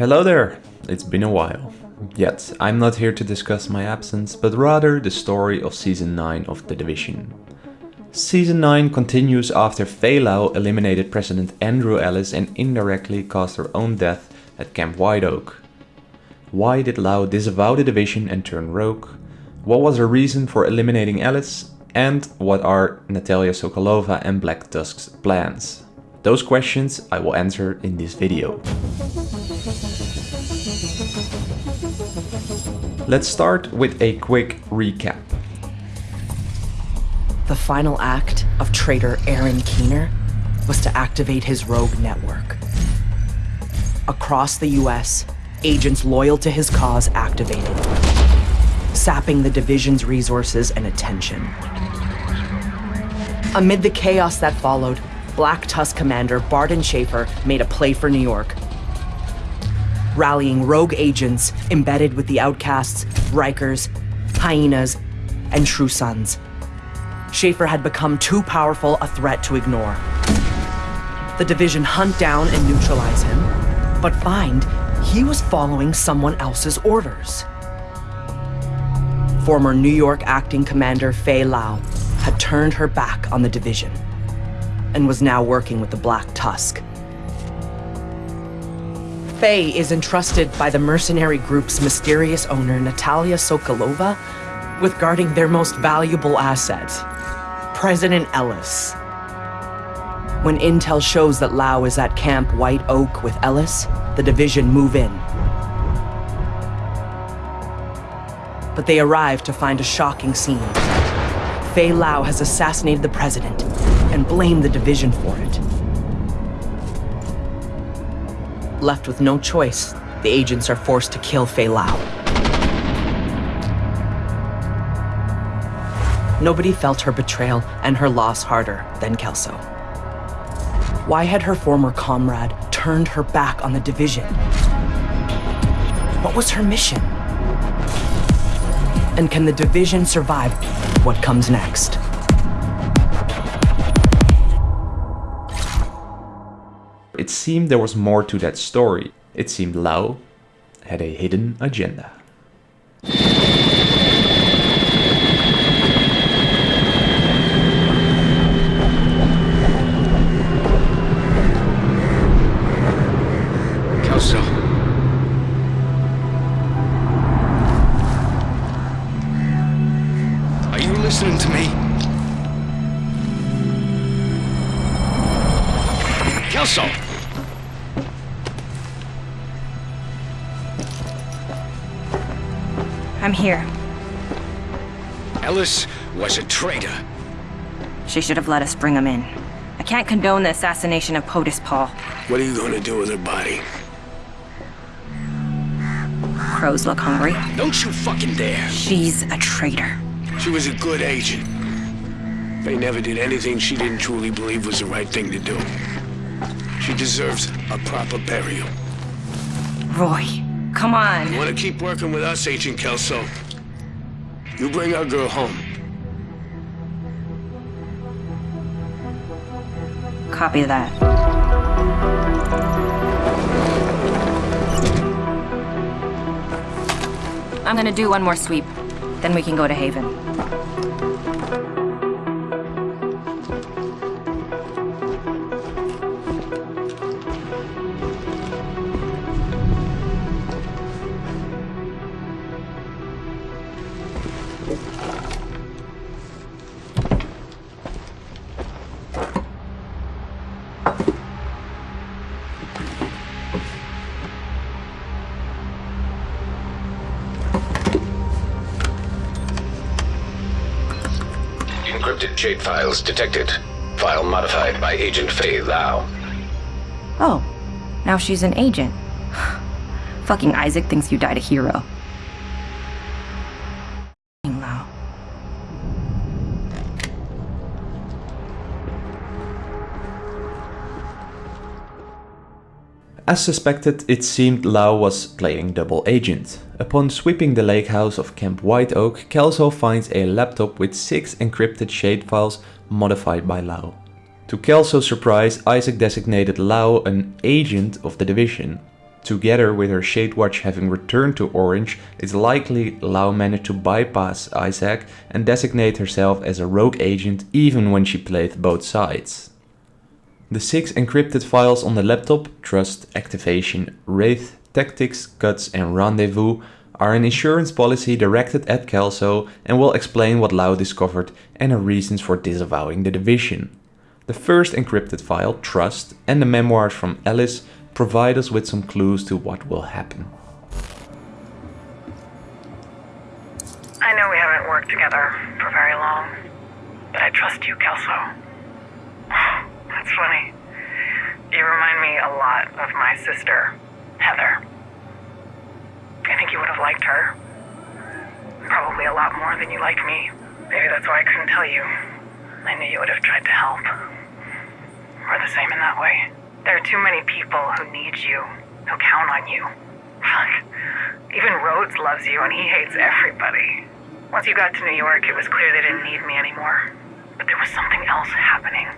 Hello there! It's been a while. Yet, I'm not here to discuss my absence, but rather the story of Season 9 of The Division. Season 9 continues after Faye eliminated President Andrew Ellis and indirectly caused her own death at Camp White Oak. Why did Lau disavow the Division and turn rogue? What was her reason for eliminating Ellis? And what are Natalia Sokolova and Black Tusk's plans? Those questions I will answer in this video. Let's start with a quick recap. The final act of traitor Aaron Keener was to activate his rogue network. Across the US, agents loyal to his cause activated, sapping the division's resources and attention. Amid the chaos that followed, Black Tusk commander Barton Schaefer made a play for New York rallying rogue agents embedded with the outcasts, Rikers, hyenas, and true sons. Schaefer had become too powerful a threat to ignore. The division hunt down and neutralize him, but find he was following someone else's orders. Former New York acting commander Faye Lau had turned her back on the division and was now working with the Black Tusk Faye is entrusted by the mercenary group's mysterious owner, Natalia Sokolova, with guarding their most valuable asset, President Ellis. When intel shows that Lau is at Camp White Oak with Ellis, the division move in. But they arrive to find a shocking scene. Faye Lau has assassinated the president and blamed the division for it. Left with no choice, the agents are forced to kill Faye Lau. Nobody felt her betrayal and her loss harder than Kelso. Why had her former comrade turned her back on the division? What was her mission? And can the division survive what comes next? It seemed there was more to that story. It seemed Lau had a hidden agenda. I'm here. Ellis was a traitor. She should have let us bring him in. I can't condone the assassination of POTUS Paul. What are you gonna do with her body? Crows look hungry. Don't you fucking dare! She's a traitor. She was a good agent. They never did anything she didn't truly believe was the right thing to do. She deserves a proper burial. Roy, come on. You wanna keep working with us, Agent Kelso? You bring our girl home. Copy that. I'm gonna do one more sweep. Then we can go to Haven. Encrypted shade files detected. File modified by Agent Faye Lau. Oh, now she's an agent. Fucking ISAC thinks you died a hero. As suspected, it seemed Lau was playing double agent. Upon sweeping the lake house of Camp White Oak, Kelso finds a laptop with 6 encrypted shade files modified by Lau. To Kelso's surprise, ISAC designated Lau an agent of the division. Together with her Shade Watch having returned to Orange, it's likely Lau managed to bypass ISAC and designate herself as a rogue agent even when she played both sides. The six encrypted files on the laptop, Trust, Activation, Wraith, Tactics, Cuts and Rendezvous, are an insurance policy directed at Kelso and will explain what Lau discovered and her reasons for disavowing the division. The first encrypted file, Trust, and the memoirs from Ellis provide us with some clues to what will happen. I know we haven't worked together for very long, but I trust you, Kelso. That's funny. You remind me a lot of my sister, Heather. I think you would have liked her. Probably a lot more than you like me. Maybe that's why I couldn't tell you. I knew you would have tried to help. We're the same in that way. There are too many people who need you, who count on you. Fuck. Even Rhodes loves you and he hates everybody. Once you got to New York, it was clear they didn't need me anymore. But there was something else happening.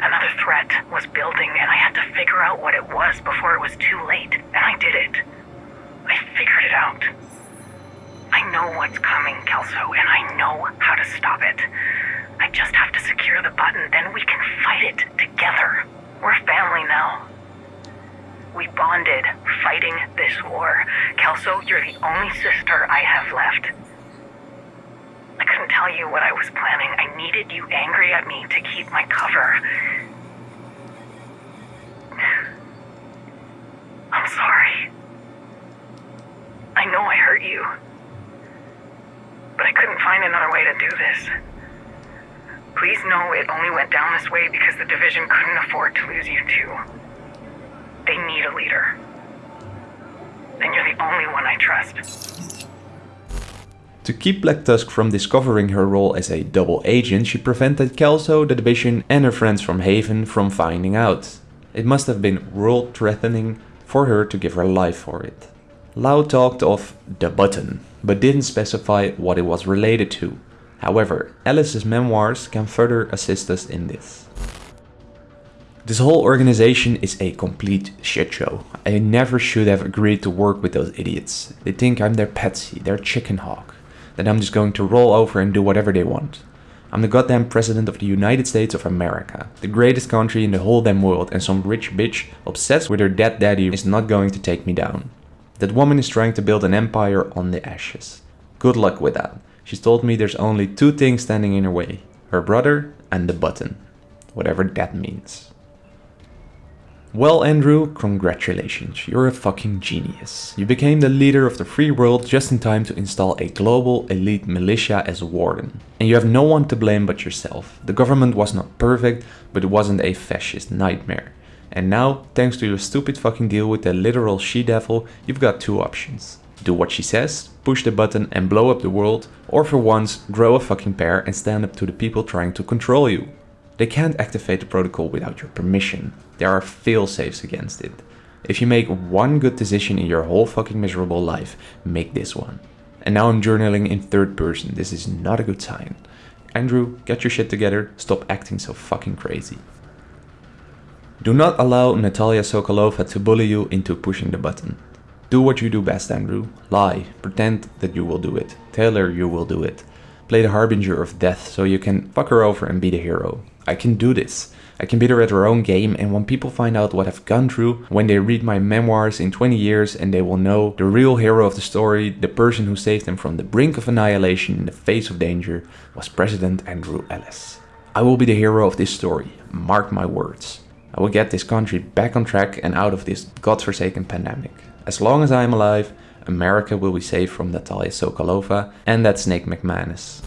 Another threat was building, and I had to figure out what it was before it was too late. And I did it. I figured it out. I know what's coming, Kelso, and I know how to stop it. I just have to secure the button, then we can fight it together. We're family now. We bonded fighting this war. Kelso, you're the only sister I have left. I couldn't tell you what I was planning. I needed you angry at me to keep my cover. I'm sorry. I know I hurt you. But I couldn't find another way to do this. Please know it only went down this way because the division couldn't afford to lose you two. They need a leader. And you're the only one I trust. To keep Black Tusk from discovering her role as a double agent, she prevented Kelso, the Division and her friends from Haven from finding out. It must have been world-threatening for her to give her life for it. Lau talked of the button, but didn't specify what it was related to. However, Ellis's memoirs can further assist us in this. This whole organization is a complete shitshow. I never should have agreed to work with those idiots. They think I'm their patsy, their chicken hawk. That I'm just going to roll over and do whatever they want. I'm the goddamn president of the United States of America, the greatest country in the whole damn world and some rich bitch obsessed with her dead daddy is not going to take me down. That woman is trying to build an empire on the ashes. Good luck with that. She's told me there's only two things standing in her way. Her brother and the button. Whatever that means. Well, Andrew, congratulations. You're a fucking genius. You became the leader of the free world just in time to install a global elite militia as a warden. And you have no one to blame but yourself. The government was not perfect, but it wasn't a fascist nightmare. And now, thanks to your stupid fucking deal with the literal she-devil, you've got two options. Do what she says, push the button and blow up the world, or for once, grow a fucking pair and stand up to the people trying to control you. They can't activate the protocol without your permission. There are fail-safes against it. If you make one good decision in your whole fucking miserable life, make this one. And now I'm journaling in third person, this is not a good sign. Andrew, get your shit together, stop acting so fucking crazy. Do not allow Natalia Sokolova to bully you into pushing the button. Do what you do best, Andrew. Lie. Pretend that you will do it. Tell her you will do it. Play the harbinger of death so you can fuck her over and be the hero. I can do this. I can beat her at her own game and when people find out what I've gone through, when they read my memoirs in 20 years and they will know the real hero of the story, the person who saved them from the brink of annihilation in the face of danger, was President Andrew Ellis. I will be the hero of this story, mark my words. I will get this country back on track and out of this godforsaken pandemic. As long as I am alive, America will be safe from Natalia Sokolova and that snake McManus.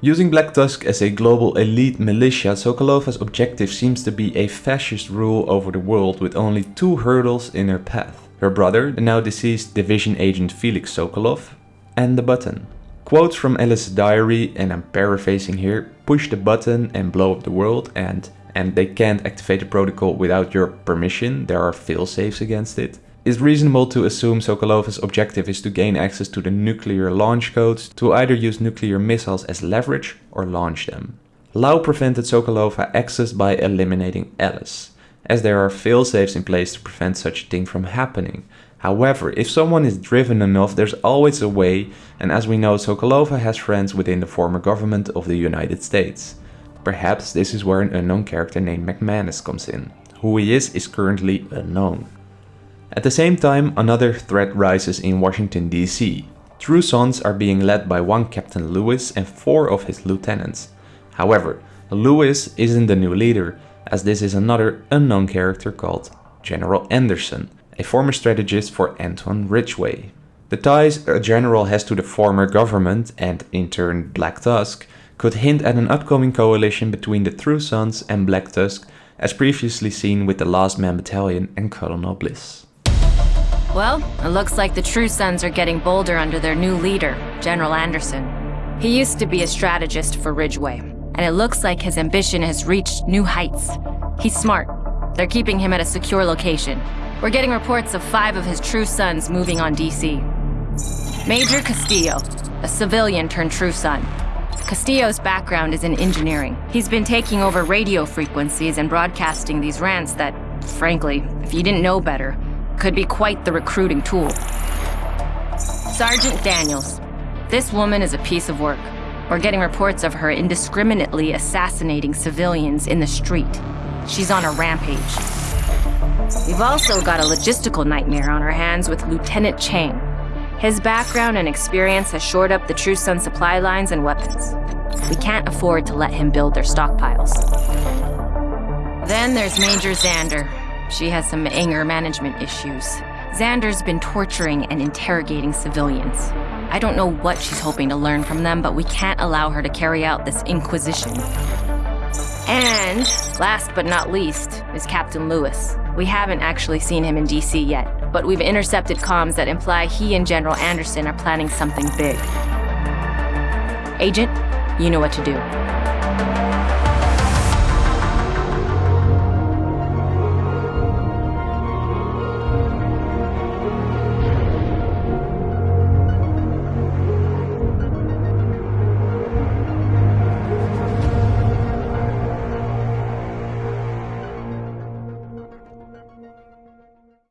Using Black Tusk as a global elite militia, Sokolova's objective seems to be a fascist rule over the world with only two hurdles in her path. Her brother, the now deceased division agent Felix Sokolov, and the button. Quotes from Ellis's diary, and I'm paraphrasing here, push the button and blow up the world and and they can't activate the protocol without your permission, there are fail-safes against it. It's reasonable to assume Sokolova's objective is to gain access to the nuclear launch codes to either use nuclear missiles as leverage or launch them. Lau prevented Sokolova access by eliminating Ellis, as there are fail-safes in place to prevent such a thing from happening. However, if someone is driven enough, there's always a way, and as we know, Sokolova has friends within the former government of the United States. Perhaps this is where an unknown character named McManus comes in. Who he is is currently unknown. At the same time, another threat rises in Washington DC. True Sons are being led by one Captain Lewis and four of his lieutenants. However, Lewis isn't the new leader, as this is another unknown character called General Anderson, a former strategist for Antwon Ridgway. The ties a general has to the former government, and in turn Black Tusk, could hint at an upcoming coalition between the True Sons and Black Tusk, as previously seen with the Last Man Battalion and Colonel Bliss. Well, it looks like the True Sons are getting bolder under their new leader, General Anderson. He used to be a strategist for Ridgway, and it looks like his ambition has reached new heights. He's smart. They're keeping him at a secure location. We're getting reports of five of his True Sons moving on DC. Major Castillo, a civilian turned True Son. Castillo's background is in engineering. He's been taking over radio frequencies and broadcasting these rants that, frankly, if you didn't know better, could be quite the recruiting tool. Sergeant Daniels. This woman is a piece of work. We're getting reports of her indiscriminately assassinating civilians in the street. She's on a rampage. We've also got a logistical nightmare on our hands with Lieutenant Chang. His background and experience has shored up the True Son supply lines and weapons. We can't afford to let him build their stockpiles. Then there's Major Xander. She has some anger management issues. Xander's been torturing and interrogating civilians. I don't know what she's hoping to learn from them, but we can't allow her to carry out this inquisition. And, last but not least, is Captain Lewis. We haven't actually seen him in DC yet, but we've intercepted comms that imply he and General Anderson are planning something big. Agent, you know what to do.